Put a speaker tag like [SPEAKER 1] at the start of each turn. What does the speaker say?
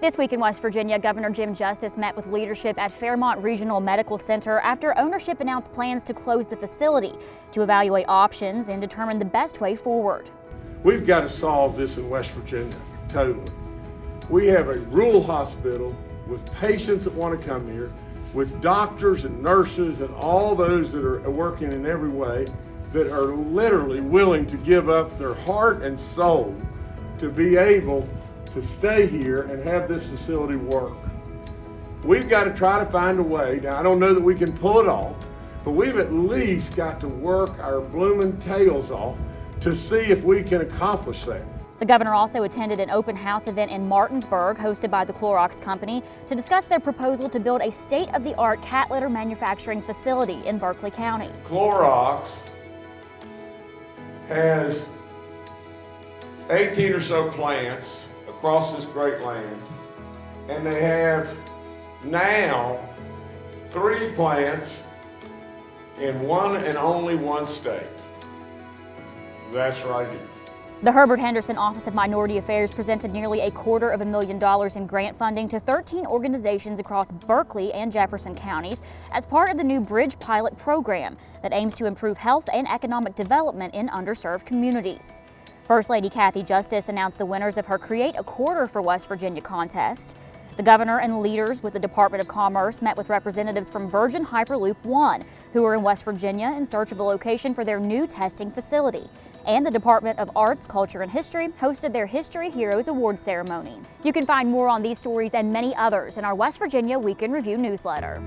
[SPEAKER 1] This week in West Virginia, Governor Jim Justice met with leadership at Fairmont Regional Medical Center after ownership announced plans to close the facility to evaluate options and determine the best way forward.
[SPEAKER 2] We've got to solve this in West Virginia, totally. We have a rural hospital with patients that want to come here, with doctors and nurses and all those that are working in every way that are literally willing to give up their heart and soul to be able to stay here and have this facility work. We've got to try to find a way. Now, I don't know that we can pull it off, but we've at least got to work our blooming tails off to see if we can accomplish that.
[SPEAKER 1] The governor also attended an open house event in Martinsburg hosted by the Clorox Company to discuss their proposal to build a state-of-the-art cat litter manufacturing facility in Berkeley County.
[SPEAKER 2] Clorox has 18 or so plants across this great land, and they have now three plants in one and only one state. That's right here.
[SPEAKER 1] The Herbert Henderson Office of Minority Affairs presented nearly a quarter of a million dollars in grant funding to 13 organizations across Berkeley and Jefferson counties as part of the new Bridge Pilot program that aims to improve health and economic development in underserved communities. First Lady Cathy Justice announced the winners of her Create a Quarter for West Virginia contest. The governor and leaders with the Department of Commerce met with representatives from Virgin Hyperloop One, who are in West Virginia in search of a location for their new testing facility. And the Department of Arts, Culture, and History hosted their History Heroes Award ceremony. You can find more on these stories and many others in our West Virginia Week in Review newsletter.